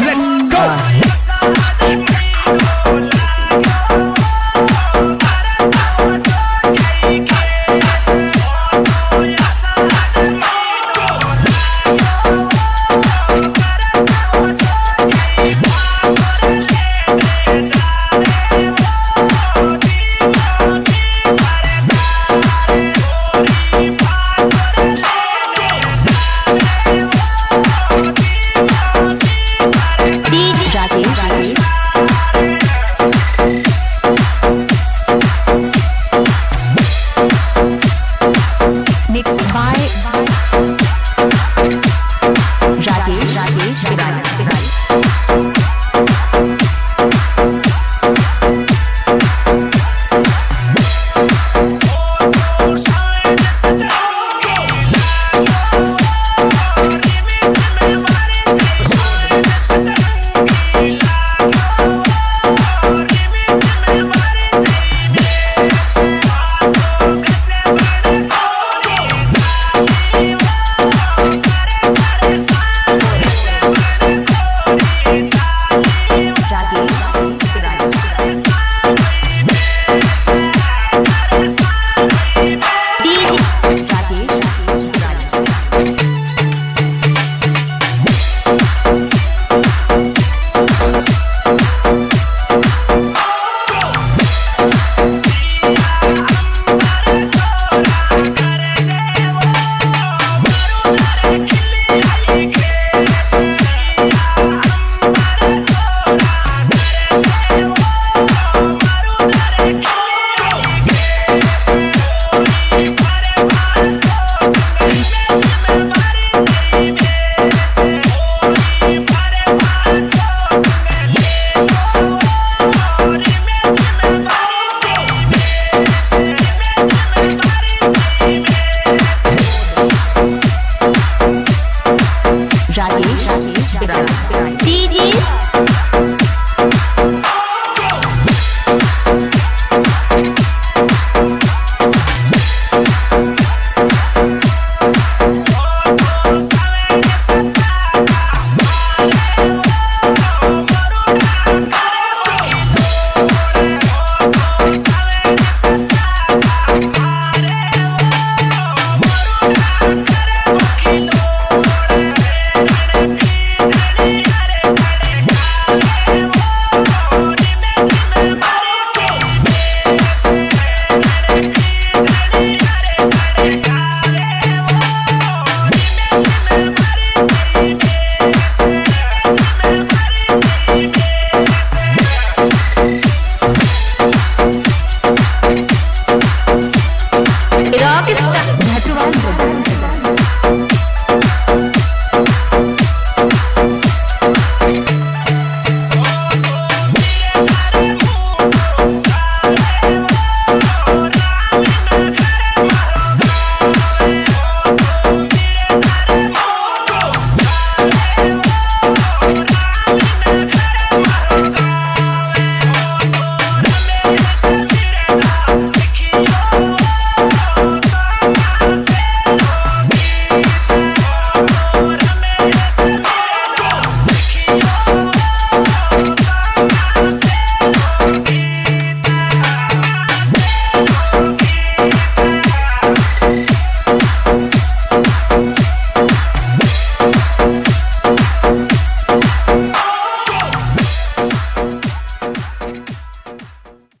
Let's go! Rakesh Rakesh surrounded.